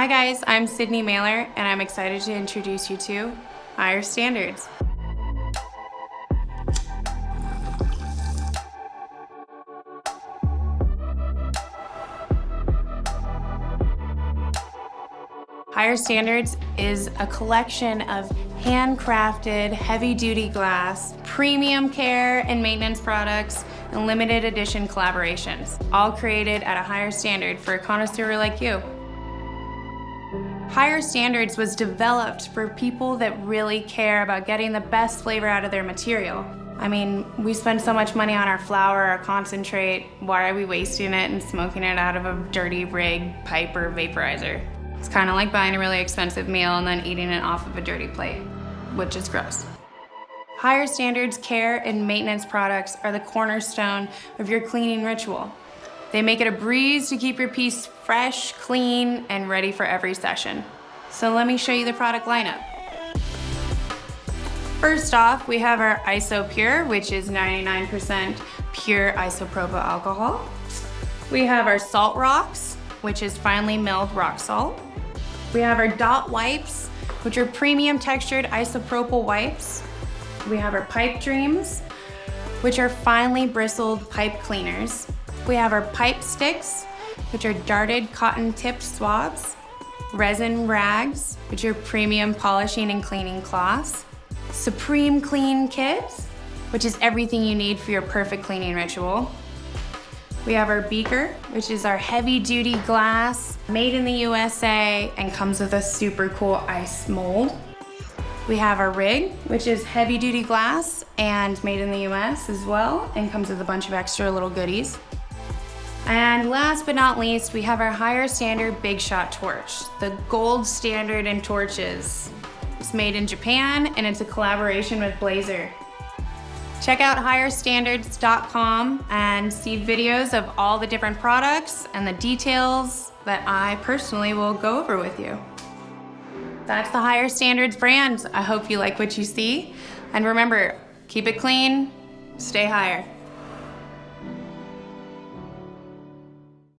Hi guys, I'm Sydney Mailer and I'm excited to introduce you to Higher Standards. Higher Standards is a collection of handcrafted, heavy-duty glass, premium care and maintenance products, and limited edition collaborations, all created at a higher standard for a connoisseur like you. Higher Standards was developed for people that really care about getting the best flavor out of their material. I mean, we spend so much money on our flower, our concentrate, why are we wasting it and smoking it out of a dirty rig, pipe, or vaporizer? It's kind of like buying a really expensive meal and then eating it off of a dirty plate, which is gross. Higher standards care and maintenance products are the cornerstone of your cleaning ritual. They make it a breeze to keep your piece fresh, clean, and ready for every session. So let me show you the product lineup. First off, we have our ISO Pure, which is 99% pure isopropyl alcohol. We have our Salt Rocks, which is finely milled rock salt. We have our dot wipes, which are premium textured isopropyl wipes. We have our pipe dreams, which are finely bristled pipe cleaners. We have our pipe sticks, which are darted cotton tipped swabs. Resin rags, which are premium polishing and cleaning cloths. Supreme Clean Kits, which is everything you need for your perfect cleaning ritual. We have our beaker, which is our heavy duty glass, made in the USA and comes with a super cool ice mold. We have our rig, which is heavy duty glass and made in the US as well and comes with a bunch of extra little goodies. And last but not least, we have our higher standard Big Shot torch, the gold standard in torches. It's made in Japan and it's a collaboration with Blazer. Check out higherstandards.com and see videos of all the different products and the details that I personally will go over with you. That's the Higher Standards brand. I hope you like what you see. And remember, keep it clean, stay higher.